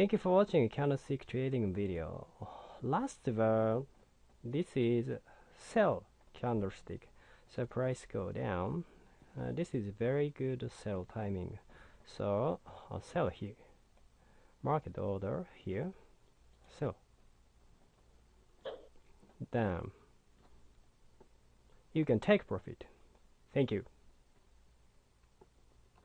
Thank you for watching candlestick trading video. Last one, this is sell candlestick. So price go down. Uh, this is very good sell timing. So I'll sell here. Market order here. Sell. Down. You can take profit. Thank you.